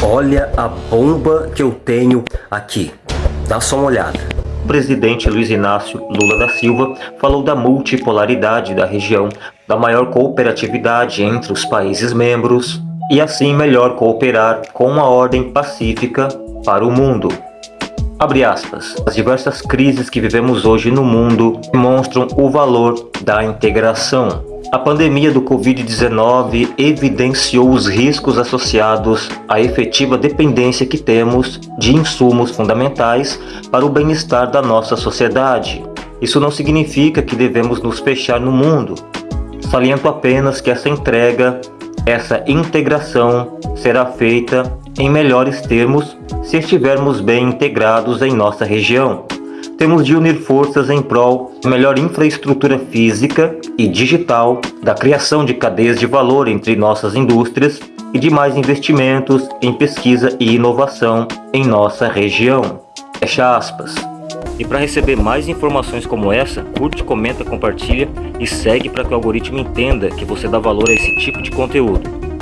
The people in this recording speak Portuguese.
Olha a bomba que eu tenho aqui. Dá só uma olhada. O presidente Luiz Inácio Lula da Silva falou da multipolaridade da região, da maior cooperatividade entre os países membros e assim melhor cooperar com uma ordem pacífica para o mundo. Abre aspas. As diversas crises que vivemos hoje no mundo demonstram o valor da integração. A pandemia do Covid-19 evidenciou os riscos associados à efetiva dependência que temos de insumos fundamentais para o bem-estar da nossa sociedade. Isso não significa que devemos nos fechar no mundo. Saliento apenas que essa entrega, essa integração será feita em melhores termos se estivermos bem integrados em nossa região. Temos de unir forças em prol de melhor infraestrutura física e digital, da criação de cadeias de valor entre nossas indústrias e de mais investimentos em pesquisa e inovação em nossa região. Fecha aspas. E para receber mais informações como essa, curte, comenta, compartilha e segue para que o algoritmo entenda que você dá valor a esse tipo de conteúdo.